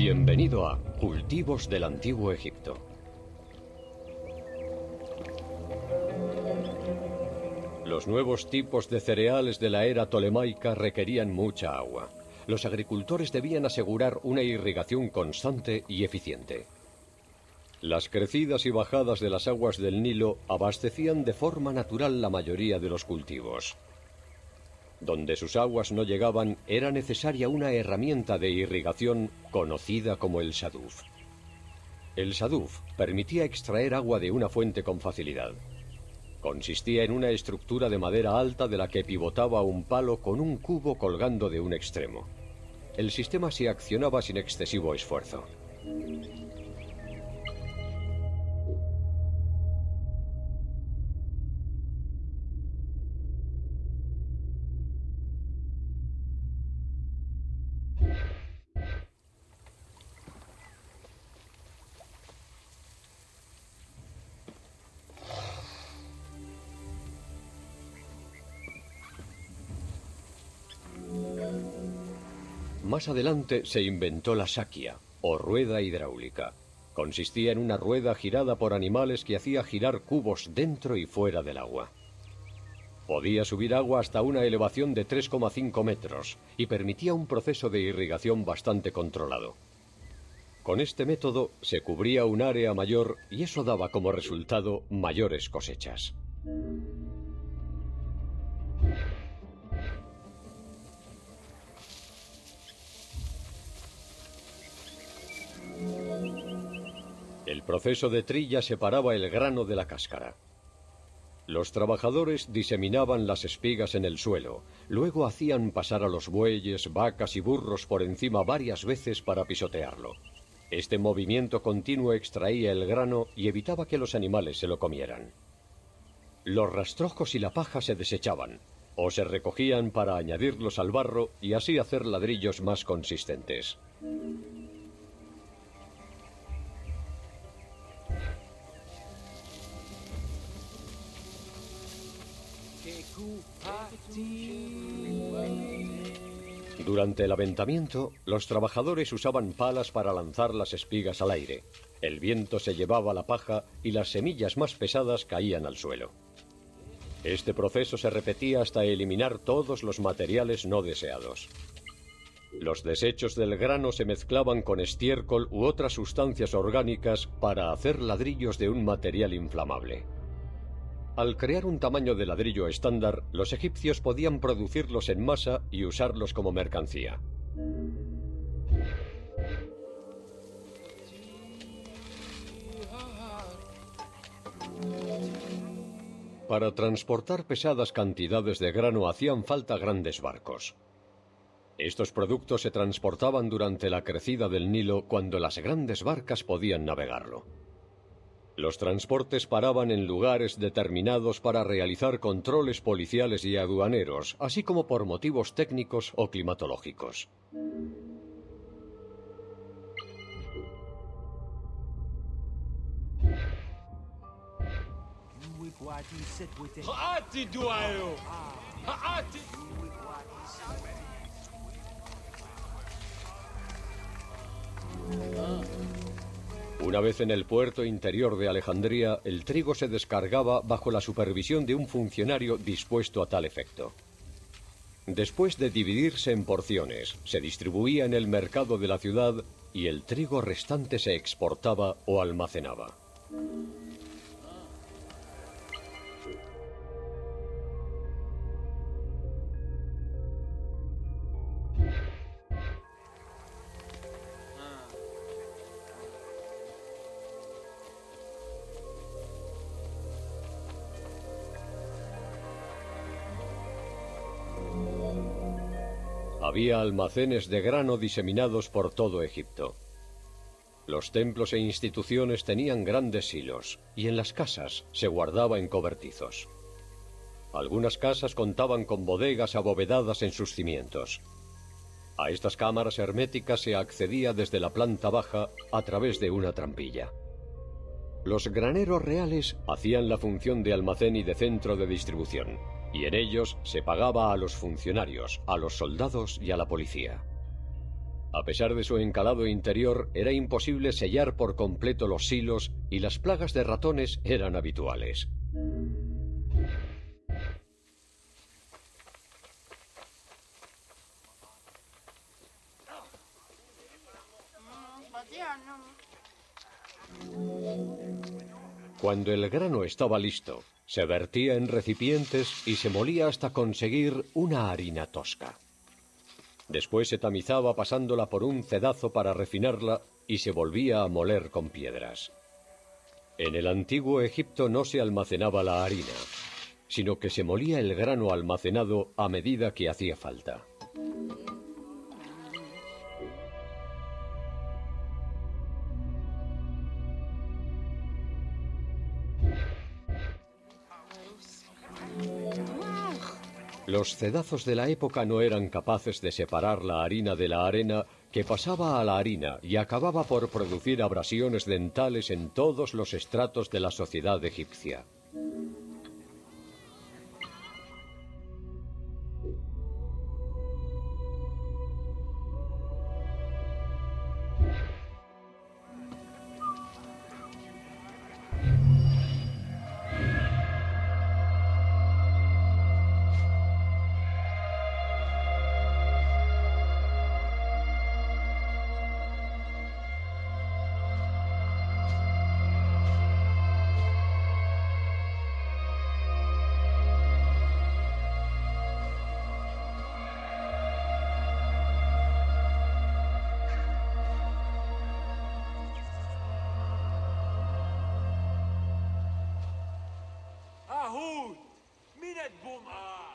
Bienvenido a Cultivos del Antiguo Egipto. Los nuevos tipos de cereales de la era tolemaica requerían mucha agua. Los agricultores debían asegurar una irrigación constante y eficiente. Las crecidas y bajadas de las aguas del Nilo abastecían de forma natural la mayoría de los cultivos. Donde sus aguas no llegaban era necesaria una herramienta de irrigación conocida como el saduf. El saduf permitía extraer agua de una fuente con facilidad. Consistía en una estructura de madera alta de la que pivotaba un palo con un cubo colgando de un extremo. El sistema se accionaba sin excesivo esfuerzo. Más adelante se inventó la saquia, o rueda hidráulica. Consistía en una rueda girada por animales que hacía girar cubos dentro y fuera del agua. Podía subir agua hasta una elevación de 3,5 metros y permitía un proceso de irrigación bastante controlado. Con este método se cubría un área mayor y eso daba como resultado mayores cosechas. Proceso de trilla separaba el grano de la cáscara. Los trabajadores diseminaban las espigas en el suelo, luego hacían pasar a los bueyes, vacas y burros por encima varias veces para pisotearlo. Este movimiento continuo extraía el grano y evitaba que los animales se lo comieran. Los rastrojos y la paja se desechaban, o se recogían para añadirlos al barro y así hacer ladrillos más consistentes. Durante el aventamiento, los trabajadores usaban palas para lanzar las espigas al aire. El viento se llevaba la paja y las semillas más pesadas caían al suelo. Este proceso se repetía hasta eliminar todos los materiales no deseados. Los desechos del grano se mezclaban con estiércol u otras sustancias orgánicas para hacer ladrillos de un material inflamable. Al crear un tamaño de ladrillo estándar, los egipcios podían producirlos en masa y usarlos como mercancía. Para transportar pesadas cantidades de grano hacían falta grandes barcos. Estos productos se transportaban durante la crecida del Nilo cuando las grandes barcas podían navegarlo. Los transportes paraban en lugares determinados para realizar controles policiales y aduaneros, así como por motivos técnicos o climatológicos. Una vez en el puerto interior de Alejandría, el trigo se descargaba bajo la supervisión de un funcionario dispuesto a tal efecto. Después de dividirse en porciones, se distribuía en el mercado de la ciudad y el trigo restante se exportaba o almacenaba. Había almacenes de grano diseminados por todo Egipto. Los templos e instituciones tenían grandes silos y en las casas se guardaba en cobertizos. Algunas casas contaban con bodegas abovedadas en sus cimientos. A estas cámaras herméticas se accedía desde la planta baja a través de una trampilla. Los graneros reales hacían la función de almacén y de centro de distribución y en ellos se pagaba a los funcionarios, a los soldados y a la policía. A pesar de su encalado interior, era imposible sellar por completo los silos y las plagas de ratones eran habituales. Cuando el grano estaba listo, se vertía en recipientes y se molía hasta conseguir una harina tosca. Después se tamizaba pasándola por un cedazo para refinarla y se volvía a moler con piedras. En el antiguo Egipto no se almacenaba la harina, sino que se molía el grano almacenado a medida que hacía falta. Los cedazos de la época no eran capaces de separar la harina de la arena que pasaba a la harina y acababa por producir abrasiones dentales en todos los estratos de la sociedad egipcia. peanut boomer.